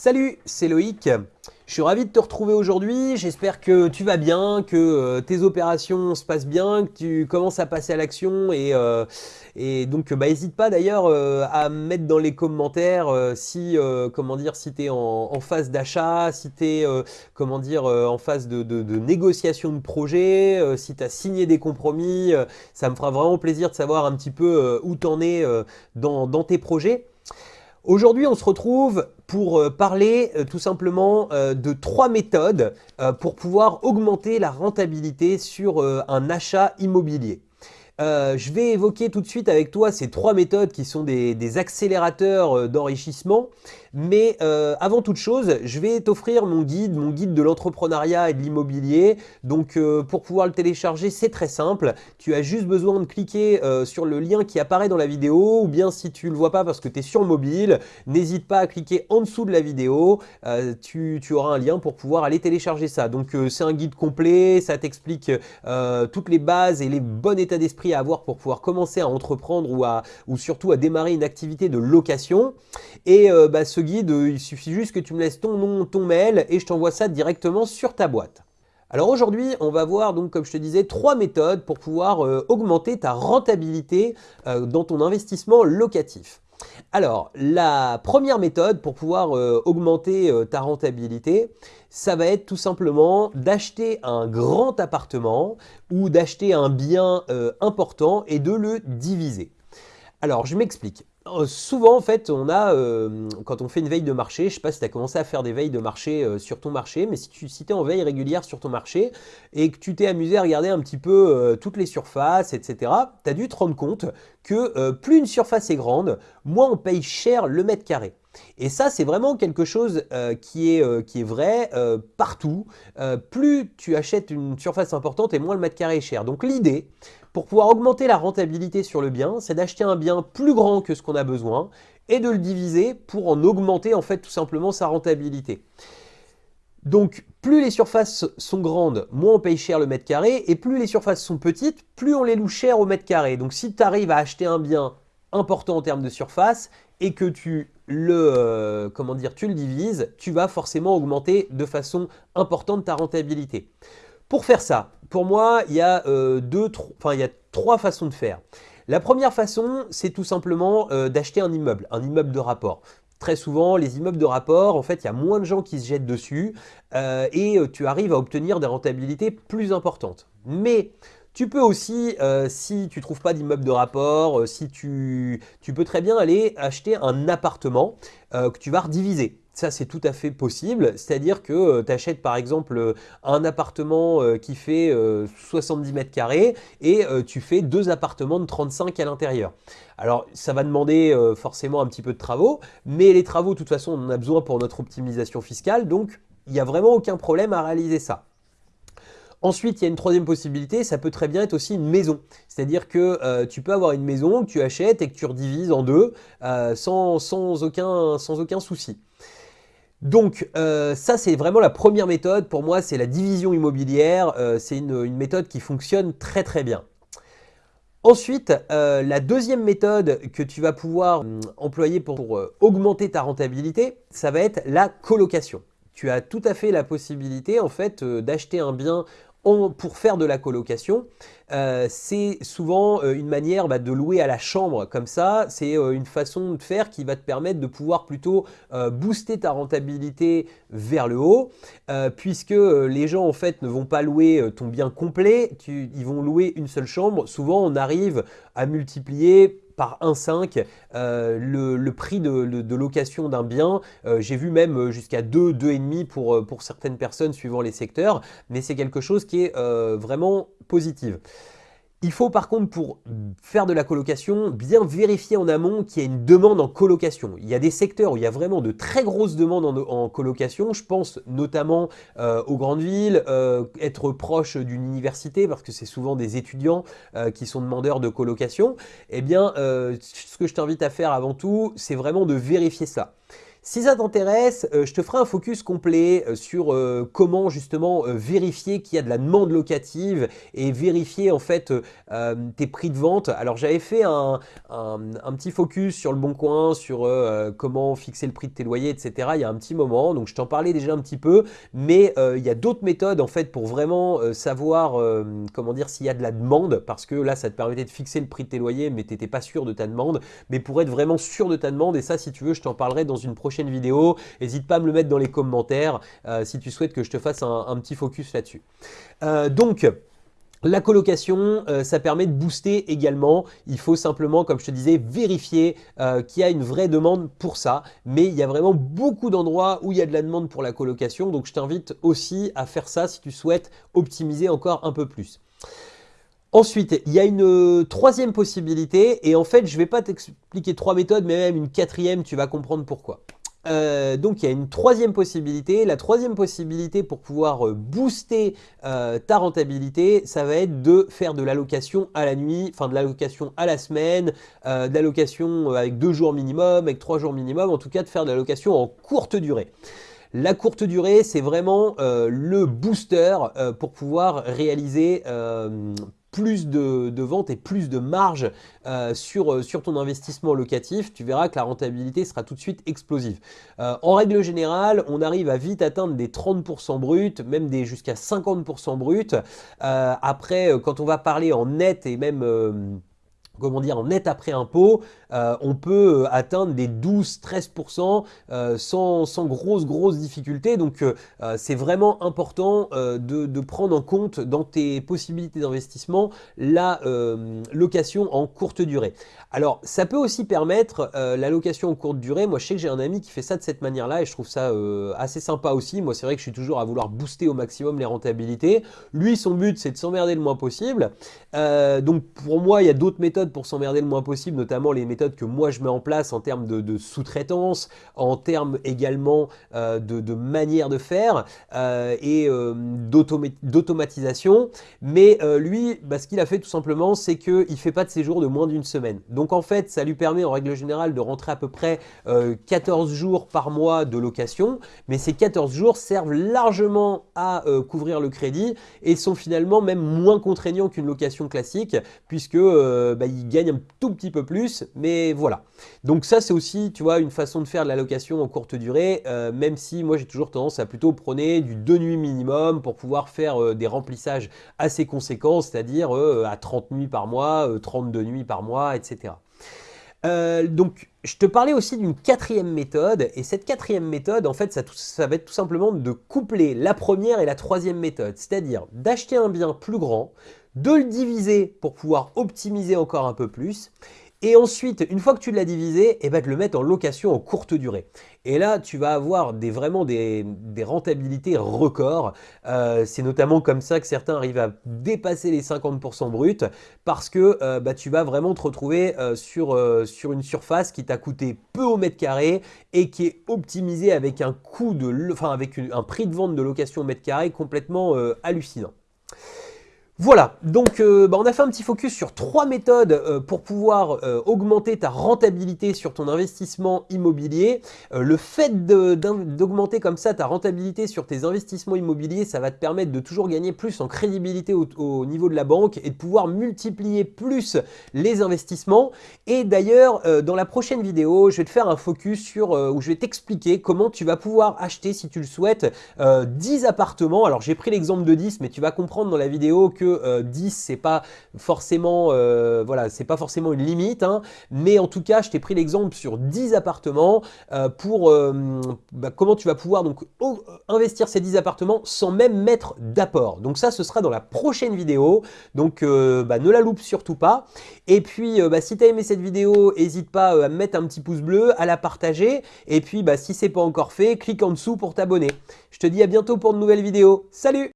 Salut, c'est Loïc. Je suis ravi de te retrouver aujourd'hui. J'espère que tu vas bien, que euh, tes opérations se passent bien, que tu commences à passer à l'action. Et, euh, donc, bah, n'hésite pas d'ailleurs euh, à mettre dans les commentaires si, comment dire, si tu es en, phase d'achat, si tu es comment dire, en phase de, négociation de projet, si tu as signé des compromis. ça me fera vraiment plaisir de savoir un petit peu où tu en es dans tes projets. Aujourd'hui, on se retrouve pour euh, parler euh, tout simplement euh, de trois méthodes pour pouvoir augmenter la rentabilité sur un achat immobilier. je vais évoquer tout de suite avec toi ces trois méthodes qui sont des accélérateurs d'enrichissement mais euh, avant toute chose, je vais t'offrir mon guide, mon guide de l'entrepreneuriat et de l'immobilier. Donc euh, pour pouvoir le télécharger, c'est très simple. Tu as juste besoin de cliquer euh, sur le lien qui apparaît dans la vidéo ou bien si tu ne le vois pas parce que tu es sur mobile, n'hésite pas à cliquer en dessous de la vidéo. Tu, auras un lien pour pouvoir aller télécharger ça. Donc c'est un guide complet, ça t'explique toutes les bases et les bons états d'esprit à avoir pour pouvoir commencer à entreprendre ou, surtout à démarrer une activité de location. Et bah, guide, euh, il suffit juste que tu me laisses ton nom, ton mail et je t'envoie ça directement sur ta boîte. Alors aujourd'hui, on va voir donc comme je te disais trois méthodes pour pouvoir euh, augmenter ta rentabilité euh, dans ton investissement locatif. Alors, la première méthode pour pouvoir augmenter ta rentabilité, ça va être tout simplement d'acheter un grand appartement ou d'acheter un bien important et de le diviser. Alors, je m'explique. Euh, souvent, en fait, on a, euh, quand on fait une veille de marché, je ne sais pas si tu as commencé à faire des veilles de marché euh, sur ton marché, mais si tu si en veille régulière sur ton marché et que tu t'es amusé à regarder un petit peu toutes les surfaces, etc., tu as dû te rendre compte que plus une surface est grande, moins on paye cher le mètre carré. Et ça, c'est vraiment quelque chose qui, est, qui est vrai partout. plus tu achètes une surface importante et moins le mètre carré est cher. Donc l'idée, pour pouvoir augmenter la rentabilité sur le bien, c'est d'acheter un bien plus grand que ce qu'on a besoin et de le diviser pour en augmenter en fait tout simplement sa rentabilité. Donc plus les surfaces sont grandes, moins on paye cher le mètre carré et plus les surfaces sont petites, plus on les loue cher au mètre carré. Donc si tu arrives à acheter un bien important en termes de surface et que tu le, euh, comment dire, tu le divises, tu vas forcément augmenter de façon importante ta rentabilité. Pour faire ça, pour moi, il y, a, euh, trois façons de faire. La première façon, c'est tout simplement euh, d'acheter un immeuble, un immeuble de rapport. Très souvent, les immeubles de rapport, en fait, il y a moins de gens qui se jettent dessus et tu arrives à obtenir des rentabilités plus importantes. Mais tu peux aussi, si tu ne trouves pas d'immeuble de rapport, si tu, tu, peux très bien aller acheter un appartement que tu vas rediviser. Ça, c'est tout à fait possible. C'est-à-dire que euh, tu achètes par exemple euh, un appartement euh, qui fait 70 mètres carrés et tu fais deux appartements de 35 à l'intérieur. Alors, ça va demander forcément un petit peu de travaux, mais les travaux, de toute façon, on en a besoin pour notre optimisation fiscale. Donc, il n'y a vraiment aucun problème à réaliser ça. Ensuite, il y a une troisième possibilité, ça peut très bien être aussi une maison. C'est-à-dire que tu peux avoir une maison que tu achètes et que tu redivises en deux sans, aucun, sans aucun souci. Donc euh, ça c'est vraiment la première méthode, pour moi c'est la division immobilière, euh, c'est une, méthode qui fonctionne très très bien. Ensuite, euh, la deuxième méthode que tu vas pouvoir hum, employer pour augmenter ta rentabilité, ça va être la colocation. Tu as tout à fait la possibilité en fait d'acheter un bien pour faire de la colocation, euh, c'est souvent euh, une manière bah, de louer à la chambre comme ça. C'est euh, une façon de faire qui va te permettre de pouvoir plutôt booster ta rentabilité vers le haut, puisque les gens en fait ne vont pas louer ton bien complet, ils vont louer une seule chambre. Souvent, on arrive à multiplier par 1,5 euh, le, prix de, location d'un bien. Euh, j'ai vu même euh, jusqu'à 2, 2,5 pour, pour certaines personnes suivant les secteurs, mais c'est quelque chose qui est vraiment positif. Il faut par contre pour faire de la colocation bien vérifier en amont qu'il y a une demande en colocation. Il y a des secteurs où il y a vraiment de très grosses demandes en, colocation. Je pense notamment euh, aux grandes villes, euh, être proche d'une université parce que c'est souvent des étudiants euh, qui sont demandeurs de colocation. Eh bien, ce que je t'invite à faire avant tout, c'est vraiment de vérifier ça. Si ça t'intéresse, euh, je te ferai un focus complet euh, sur euh, comment justement vérifier qu'il y a de la demande locative et vérifier en fait tes prix de vente. Alors j'avais fait un, petit focus sur le bon coin, sur comment fixer le prix de tes loyers, etc. Il y a un petit moment, donc je t'en parlais déjà un petit peu, mais il y a d'autres méthodes en fait pour vraiment savoir comment dire s'il y a de la demande, parce que là ça te permettait de fixer le prix de tes loyers, mais tu n'étais pas sûr de ta demande. Mais pour être vraiment sûr de ta demande, et ça si tu veux, je t'en parlerai dans une prochaine vidéo. N'hésite pas à me le mettre dans les commentaires euh, si tu souhaites que je te fasse un, petit focus là-dessus. Euh, donc, la colocation, euh, ça permet de booster également. Il faut simplement, comme je te disais, vérifier qu'il y a une vraie demande pour ça. Mais il y a vraiment beaucoup d'endroits où il y a de la demande pour la colocation. Donc, je t'invite aussi à faire ça si tu souhaites optimiser encore un peu plus. Ensuite, il y a une troisième possibilité, et en fait, je ne vais pas t'expliquer trois méthodes, mais même une quatrième, tu vas comprendre pourquoi. Euh, donc il y a une troisième possibilité. La troisième possibilité pour pouvoir euh, booster ta rentabilité, ça va être de faire de l'allocation à la nuit, enfin de l'allocation à la semaine, de l'allocation avec deux jours minimum, avec trois jours minimum, en tout cas de faire de l'allocation en courte durée. La courte durée, c'est vraiment le booster pour pouvoir réaliser plus de, ventes et plus de marge euh, sur, euh, sur ton investissement locatif, tu verras que la rentabilité sera tout de suite explosive. Euh, en règle générale, on arrive à vite atteindre des 30% bruts, même des jusqu'à 50% bruts. après, quand on va parler en net et même comment dire, en net après impôt, euh, on peut euh, atteindre des 12-13% euh, sans, sans grosses, grosses difficultés. Donc, c'est vraiment important de, prendre en compte dans tes possibilités d'investissement la location en courte durée. Alors, ça peut aussi permettre la location en courte durée. Moi, je sais que j'ai un ami qui fait ça de cette manière-là et je trouve ça assez sympa aussi. Moi, c'est vrai que je suis toujours à vouloir booster au maximum les rentabilités. Lui, son but, c'est de s'emmerder le moins possible. donc, pour moi, il y a d'autres méthodes pour s'emmerder le moins possible, notamment les méthodes que moi je mets en place en termes de, sous-traitance, en termes également euh, de, manière de faire euh, et euh, d'automatisation. Mais lui, bah, ce qu'il a fait tout simplement, c'est qu'il ne fait pas de séjour de moins d'une semaine. Donc en fait, ça lui permet en règle générale de rentrer à peu près 14 jours par mois de location, mais ces 14 jours servent largement à couvrir le crédit et sont finalement même moins contraignants qu'une location classique puisque bah, gagne un tout petit peu plus, mais voilà. Donc ça, c'est aussi, tu vois, une façon de faire de la location en courte durée, euh, même si moi, j'ai toujours tendance à plutôt prôner du 2 nuits minimum pour pouvoir faire euh, des remplissages assez conséquents, c'est-à-dire euh, à 30 nuits par mois, 32 nuits par mois, etc. donc, je te parlais aussi d'une quatrième méthode, et cette quatrième méthode, en fait, ça, ça, va être tout simplement de coupler la première et la troisième méthode, c'est-à-dire d'acheter un bien plus grand, de le diviser pour pouvoir optimiser encore un peu plus, et ensuite, une fois que tu l'as divisé, et eh ben, de le mettre en location en courte durée. Et là, tu vas avoir des, vraiment des, rentabilités records. Euh, c'est notamment comme ça que certains arrivent à dépasser les 50% bruts parce que euh, bah, tu vas vraiment te retrouver euh, sur, une surface qui t'a coûté peu au mètre carré et qui est optimisée avec un un prix de vente de location au mètre carré complètement hallucinant. Voilà, donc euh, bah, on a fait un petit focus sur trois méthodes euh, pour pouvoir euh, augmenter ta rentabilité sur ton investissement immobilier. le fait d'augmenter comme ça ta rentabilité sur tes investissements immobiliers, ça va te permettre de toujours gagner plus en crédibilité au, niveau de la banque et de pouvoir multiplier plus les investissements. Et d'ailleurs, dans la prochaine vidéo, je vais te faire un focus sur où je vais t'expliquer comment tu vas pouvoir acheter, si tu le souhaites, 10 appartements. Alors j'ai pris l'exemple de 10, mais tu vas comprendre dans la vidéo que 10 euh, c'est pas forcément euh, voilà c'est pas forcément une limite hein. mais en tout cas je t'ai pris l'exemple sur 10 appartements euh, pour bah, comment tu vas pouvoir donc investir ces 10 appartements sans même mettre d'apport. Donc ça ce sera dans la prochaine vidéo. Donc bah, ne la loupe surtout pas. Et puis bah, si tu as aimé cette vidéo n'hésite pas à mettre un petit pouce bleu à la partager. Et puis si c'est pas encore fait clique en dessous pour t'abonner. Je te dis à bientôt pour de nouvelles vidéos. Salut